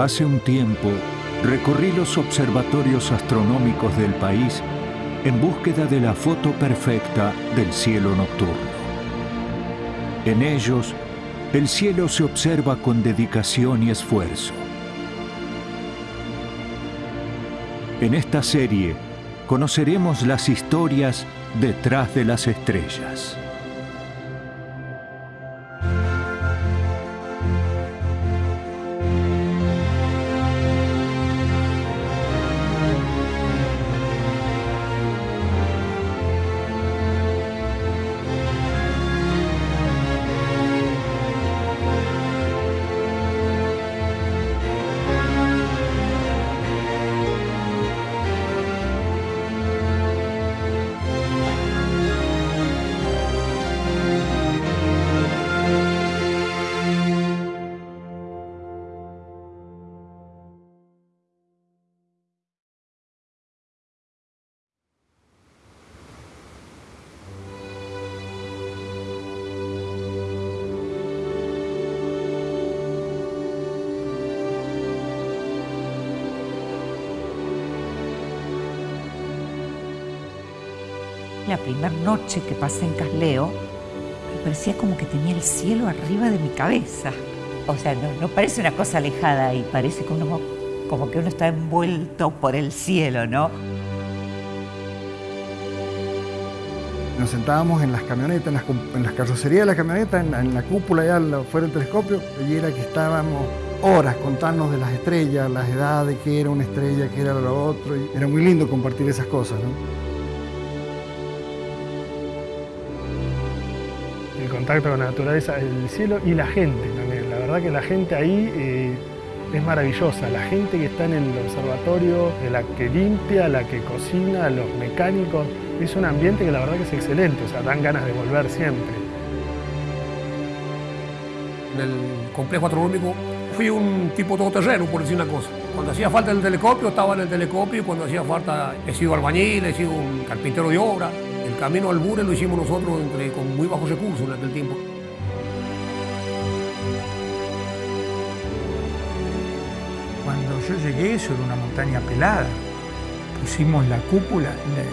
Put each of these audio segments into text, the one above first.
Hace un tiempo recorrí los observatorios astronómicos del país en búsqueda de la foto perfecta del cielo nocturno. En ellos, el cielo se observa con dedicación y esfuerzo. En esta serie conoceremos las historias detrás de las estrellas. La primera noche que pasé en Casleo, me parecía como que tenía el cielo arriba de mi cabeza. O sea, no, parece una cosa alejada y parece como, como que uno está envuelto por el cielo, ¿no? Nos sentábamos en las camionetas, en las, carrocerías de la camioneta, en, la cúpula allá fuera del telescopio, y era que estábamos horas contando de las estrellas, las edades, qué era una estrella, qué era lo otro. Y era muy lindo compartir esas cosas, ¿no? Contacto con la naturaleza, el cielo y la gente. La verdad que la gente ahí eh, es maravillosa. La gente que está en el observatorio, la que limpia, la que cocina, los mecánicos, es un ambiente que la verdad que es excelente, o sea, dan ganas de volver siempre. En el complejo astronómico fui un tipo todoterreno, por decir una cosa. Cuando hacía falta el telescopio, estaba en el telescopio, cuando hacía falta, he sido albañil, he sido un carpintero de obra, camino al Bure lo hicimos nosotros entre, con muy bajos recursos en aquel tiempo. Cuando yo llegué, eso era una montaña pelada. Pusimos la cúpula,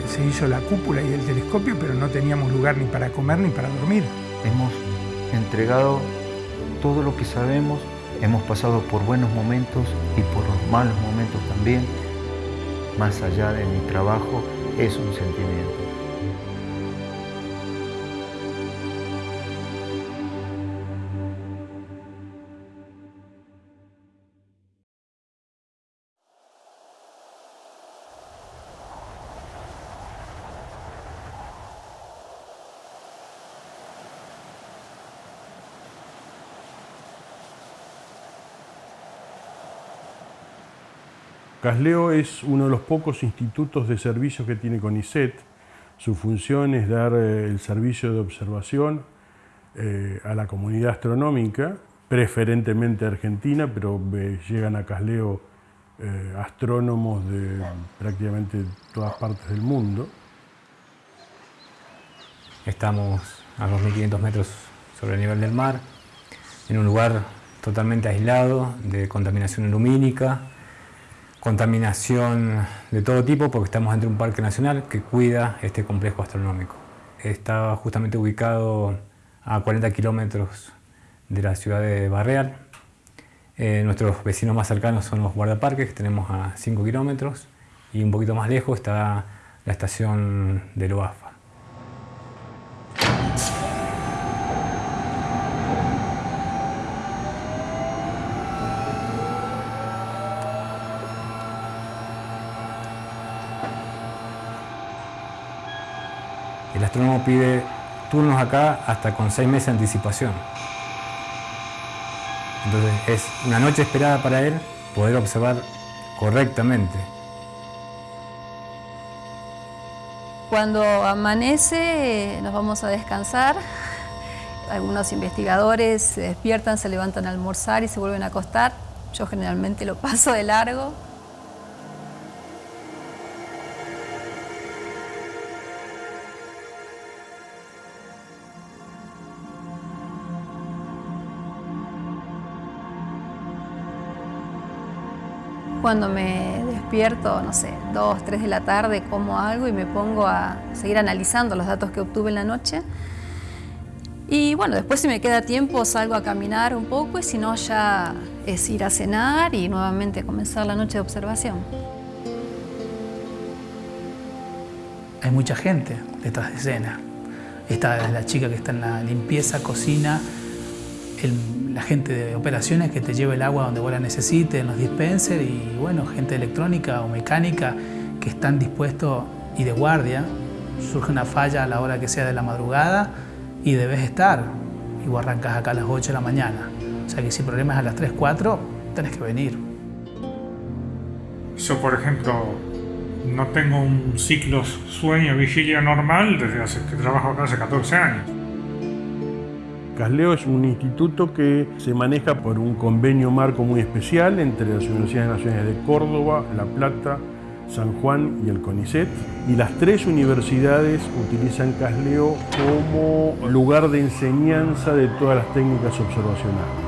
se hizo la cúpula y el telescopio, pero no teníamos lugar ni para comer ni para dormir. Hemos entregado todo lo que sabemos, hemos pasado por buenos momentos y por malos momentos también. Más allá de mi trabajo, es un sentimiento. Casleo es uno de los pocos institutos de servicios que tiene CONICET. Su función es dar eh, el servicio de observación eh, a la comunidad astronómica, preferentemente argentina, pero eh, llegan a Casleo astrónomos de prácticamente todas partes del mundo. Estamos a 2.500 metros sobre el nivel del mar, en un lugar totalmente aislado de contaminación lumínica, contaminación de todo tipo porque estamos entre un parque nacional que cuida este complejo astronómico. Está justamente ubicado a 40 kilómetros de la ciudad de Barreal. Eh, nuestros vecinos más cercanos son los guardaparques, que tenemos a 5 kilómetros, y un poquito más lejos está la estación de Loafa. Astrónomo pide turnos acá hasta con seis meses de anticipación. Entonces es una noche esperada para él poder observar correctamente. Cuando amanece nos vamos a descansar. Algunos investigadores se despiertan, se levantan a almorzar y se vuelven a acostar. Yo generalmente lo paso de largo. Cuando me despierto, no sé, 2, 3 de la tarde, como algo y me pongo a seguir analizando los datos que obtuve en la noche. Y bueno, después si me queda tiempo salgo a caminar un poco y si no ya es ir a cenar y nuevamente comenzar la noche de observación. Hay mucha gente detrás de escena. Está la chica que está en la limpieza, cocina, la gente de operaciones que te lleva el agua donde vos la necesites, en los dispensers y bueno, gente electrónica o mecánica que están dispuestos y de guardia. Surge una falla a la hora que sea de la madrugada y debes estar. Y vos arrancas acá a las 8 de la mañana. O sea que si el problema es a las 3, 4, tenés que venir. Yo, por ejemplo, no tengo un ciclo sueño-vigilia normal desde hace, que trabajo acá hace 14 años. Casleo es un instituto que se maneja por un convenio marco muy especial entre las Universidades Nacionales de Córdoba, La Plata, San Juan y el CONICET. Y las tres universidades utilizan Casleo como lugar de enseñanza de todas las técnicas observacionales.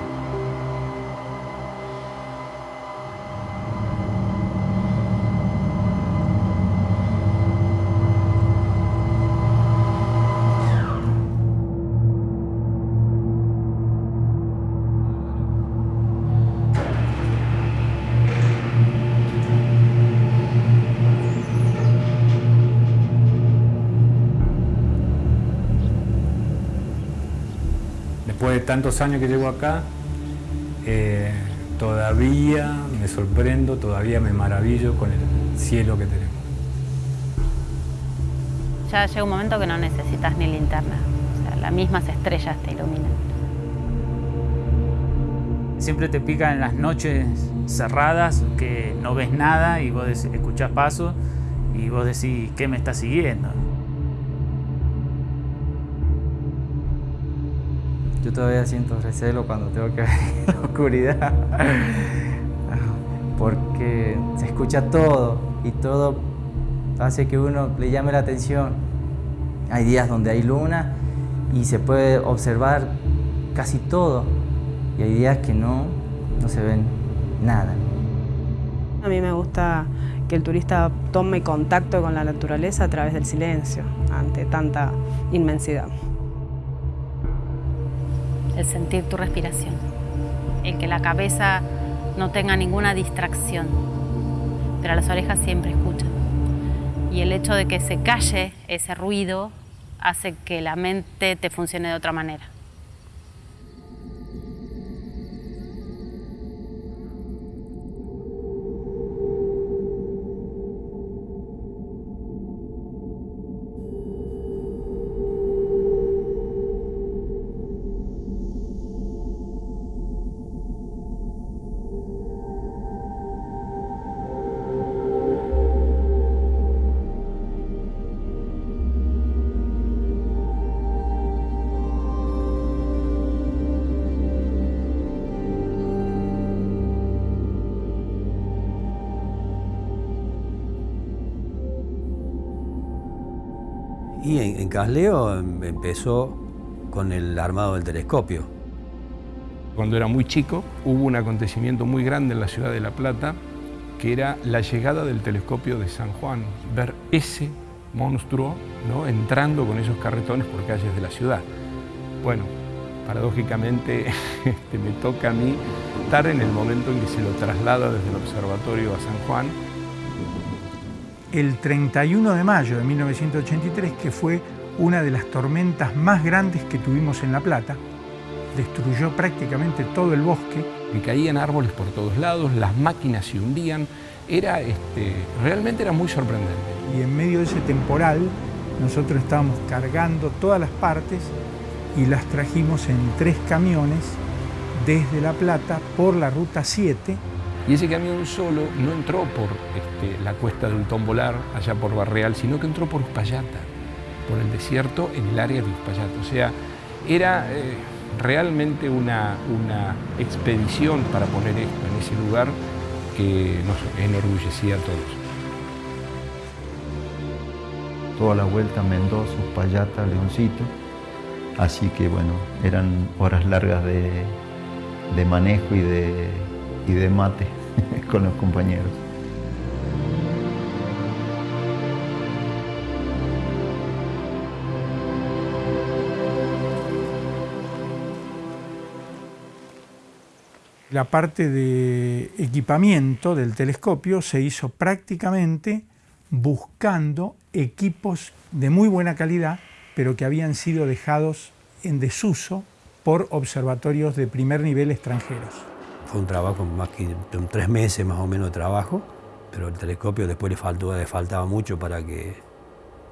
Tantos años que llevo acá, eh, todavía me sorprendo, todavía me maravillo con el cielo que tenemos. Ya llega un momento que no necesitas ni linterna, o sea, las mismas estrellas te iluminan. Siempre te pica en las noches cerradas que no ves nada y vos escuchás pasos y vos decís, ¿qué me está siguiendo? Yo todavía siento recelo cuando tengo que ver en la oscuridad, porque se escucha todo y todo hace que uno le llame la atención. Hay días donde hay luna y se puede observar casi todo y hay días que no, no se ven nada. A mí me gusta que el turista tome contacto con la naturaleza a través del silencio, ante tanta inmensidad el sentir tu respiración, el que la cabeza no tenga ninguna distracción, pero las orejas siempre escuchan. Y el hecho de que se calle ese ruido hace que la mente te funcione de otra manera. En Casleo em, empezó con el armado del telescopio. Cuando era muy chico hubo un acontecimiento muy grande en la ciudad de La Plata que era la llegada del telescopio de San Juan, ver ese monstruo ¿no? entrando con esos carretones por calles de la ciudad. Bueno, paradójicamente este, me toca a mí estar en el momento en que se lo traslada desde el observatorio a San Juan el 31 de mayo de 1983, que fue una de las tormentas más grandes que tuvimos en La Plata. Destruyó prácticamente todo el bosque. Y caían árboles por todos lados, las máquinas se hundían. Era, este, realmente era muy sorprendente. Y en medio de ese temporal, nosotros estábamos cargando todas las partes y las trajimos en tres camiones desde La Plata por la Ruta 7 y ese camión solo no entró por este, la cuesta de un tombolar allá por Barreal, sino que entró por Uspallata, por el desierto en el área de Uspallata. O sea, era eh, realmente una, una expedición para poner esto en ese lugar que nos enorgullecía a todos. Toda la vuelta Mendoza, Uspallata, Leoncito. Así que bueno, eran horas largas de, de manejo y de, y de mate. Con los compañeros. La parte de equipamiento del telescopio se hizo prácticamente buscando equipos de muy buena calidad, pero que habían sido dejados en desuso por observatorios de primer nivel extranjeros. Fue un trabajo más que de tres meses más o menos de trabajo, pero el telescopio después le, faltó, le faltaba mucho para que,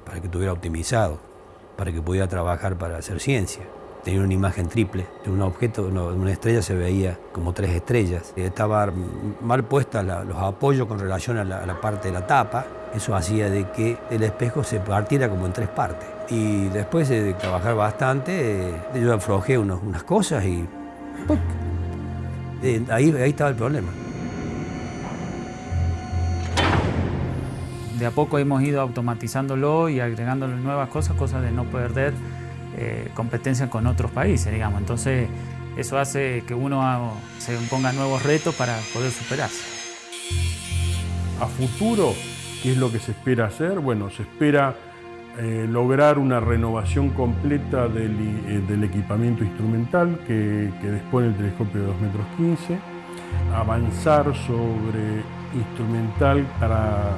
para que estuviera optimizado, para que pudiera trabajar para hacer ciencia tenía una imagen triple. De un objeto, una estrella se veía como tres estrellas. Estaba mal puesta los apoyos con relación a la, parte de la tapa. Eso hacía de que el espejo se partiera como en tres partes. Y después de trabajar bastante, eh, yo aflojé unas cosas y eh, ahí, ahí estaba el problema. De a poco hemos ido automatizándolo y agregándole nuevas cosas, cosas de no perder eh, competencia con otros países, digamos. Entonces, eso hace que uno se ponga nuevos retos para poder superarse. A futuro, ¿qué es lo que se espera hacer? Bueno, se espera eh, lograr una renovación completa del, eh, equipamiento instrumental que, que, dispone el telescopio de 2 metros 15, avanzar sobre instrumental para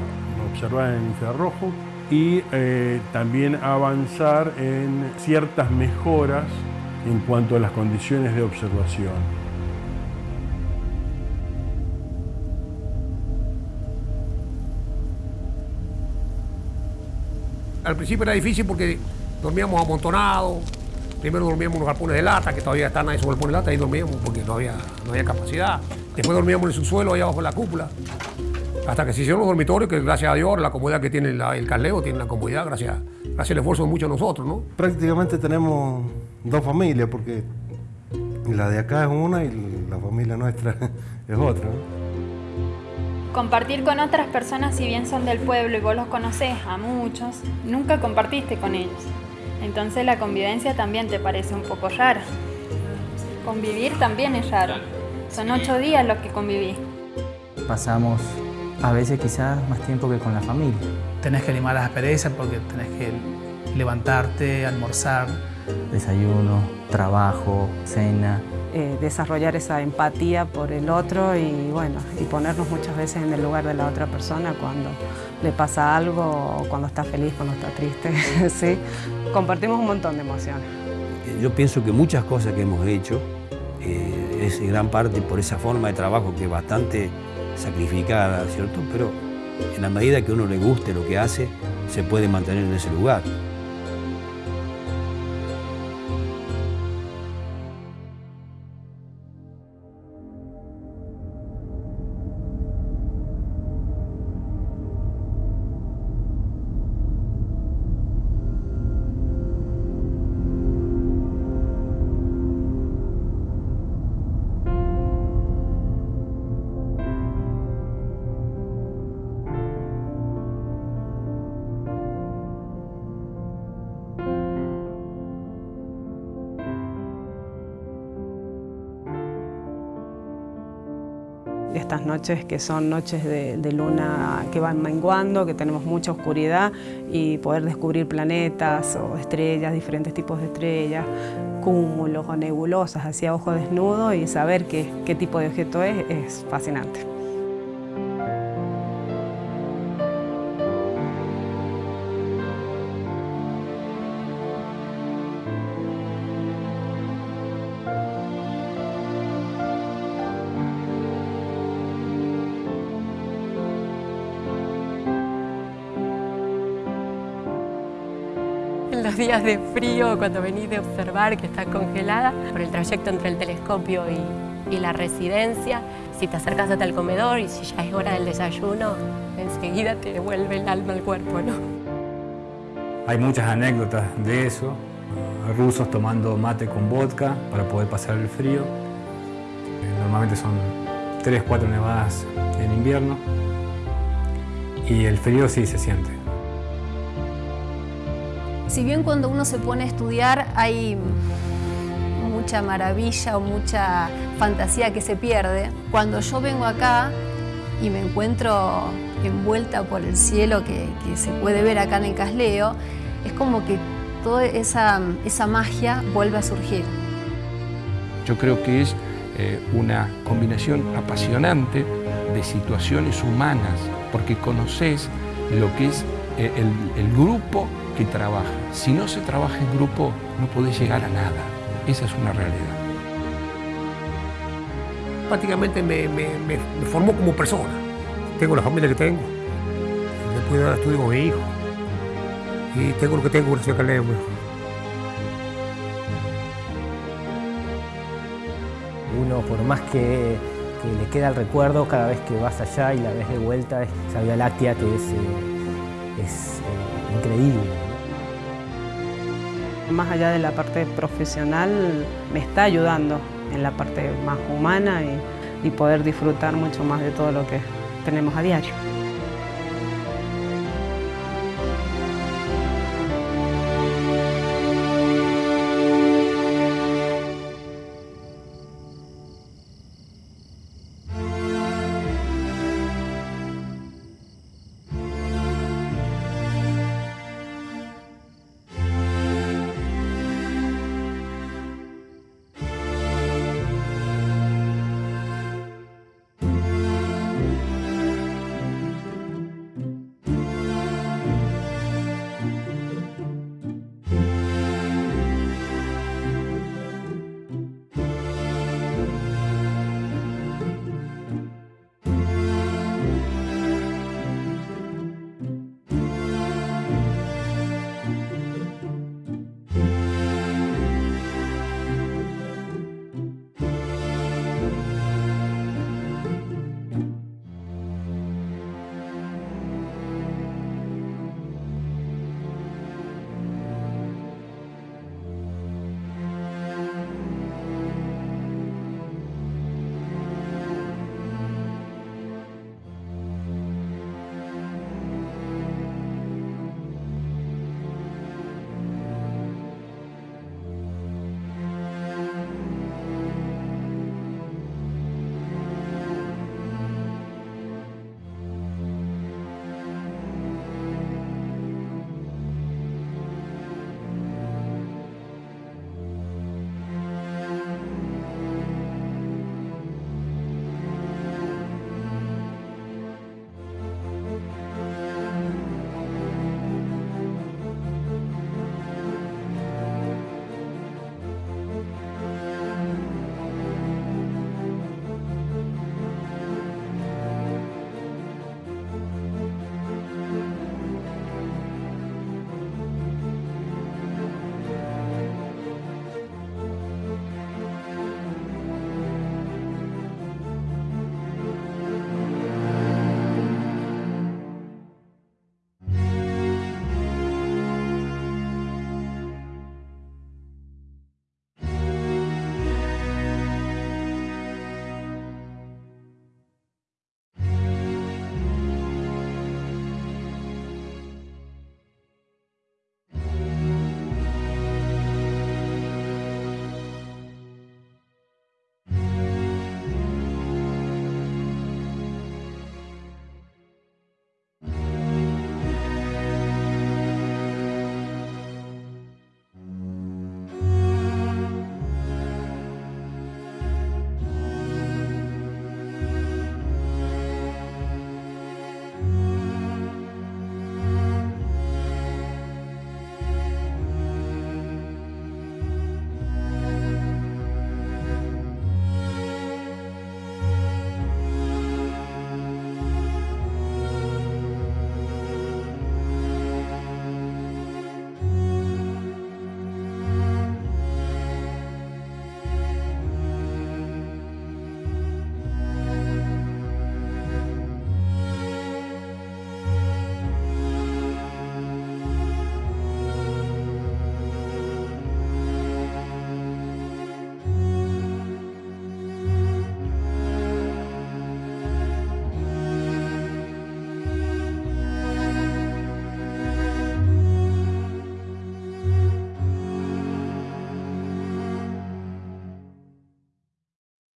observar en infrarrojo, y eh, también avanzar en ciertas mejoras en cuanto a las condiciones de observación. Al principio era difícil porque dormíamos amontonados, primero dormíamos en los galpones de lata, que todavía están ahí sobre galpones de lata, ahí dormíamos porque no había, no había capacidad. Después dormíamos en el subsuelo, ahí abajo de la cúpula. Hasta que se hicieron los dormitorios, que gracias a Dios, la comodidad que tiene el Carleo, tiene la comodidad gracias, gracias al esfuerzo de muchos de nosotros, ¿no? Prácticamente tenemos dos familias, porque la de acá es una y la familia nuestra es otra. Compartir con otras personas, si bien son del pueblo y vos los conocés a muchos, nunca compartiste con ellos. Entonces la convivencia también te parece un poco rara. Convivir también es raro. Son ocho días los que convivís. Pasamos a veces quizás más tiempo que con la familia. Tenés que limar las asperezas porque tenés que levantarte, almorzar. Desayuno, trabajo, cena. Eh, desarrollar esa empatía por el otro y bueno, y ponernos muchas veces en el lugar de la otra persona cuando le pasa algo, cuando está feliz, cuando está triste, ¿sí? Compartimos un montón de emociones. Yo pienso que muchas cosas que hemos hecho eh, es en gran parte por esa forma de trabajo que es bastante sacrificada, ¿cierto? Pero en la medida que uno le guste lo que hace, se puede mantener en ese lugar. Estas noches que son noches de, luna que van menguando, que tenemos mucha oscuridad y poder descubrir planetas o estrellas, diferentes tipos de estrellas, cúmulos o nebulosas hacia ojo desnudo y saber qué, qué tipo de objeto es, es fascinante. Los días de frío, cuando venís de observar que está congelada, por el trayecto entre el telescopio y, la residencia, si te acercas hasta el comedor y si ya es hora del desayuno, enseguida te devuelve el alma al cuerpo. Hay muchas anécdotas de eso, rusos tomando mate con vodka para poder pasar el frío. Normalmente son 3, 4 nevadas en invierno y el frío sí se siente. Si bien cuando uno se pone a estudiar hay mucha maravilla o mucha fantasía que se pierde, cuando yo vengo acá y me encuentro envuelta por el cielo que, se puede ver acá en el Casleo, es como que toda esa, esa magia vuelve a surgir. Yo creo que es eh, una combinación apasionante de situaciones humanas, porque conoces lo que es eh, el, el grupo que trabaja. Si no se trabaja en grupo, no podés llegar a nada. Esa es una realidad. Prácticamente me, me, me, me formó como persona. Tengo la familia que tengo. Le puedo dar estudio a mi hijo. Y tengo lo que tengo gracias a Caleo. Uno, por más que, que, le queda el recuerdo, cada vez que vas allá y la ves de vuelta, esa Vía Láctea que es, eh, es eh, increíble. Más allá de la parte profesional, me está ayudando en la parte más humana y, poder disfrutar mucho más de todo lo que tenemos a diario.